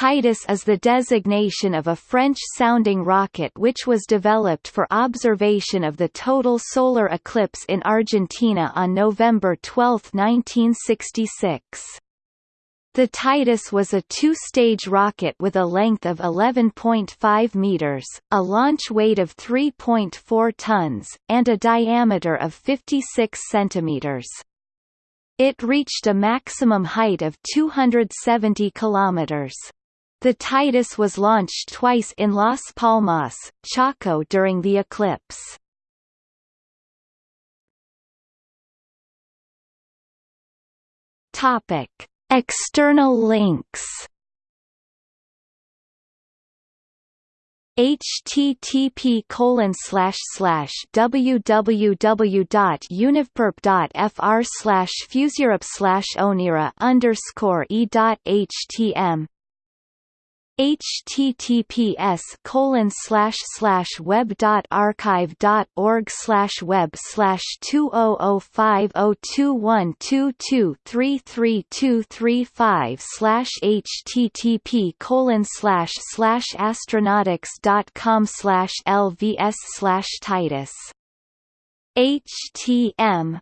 Titus is the designation of a French-sounding rocket which was developed for observation of the total solar eclipse in Argentina on November 12, 1966. The Titus was a two-stage rocket with a length of 11.5 meters, a launch weight of 3.4 tons, and a diameter of 56 centimeters. It reached a maximum height of 270 kilometers. The Titus was launched twice in Las Palmas, Chaco during the eclipse. Topic: External links http colon slash slash www.univperp.fr slash onera underscore e https colon slash slash web dot archive dot org slash web slash two oh oh five oh two one two two three three two three five slash http colon slash slash astronautix dot com slash lvs slash titus. Htm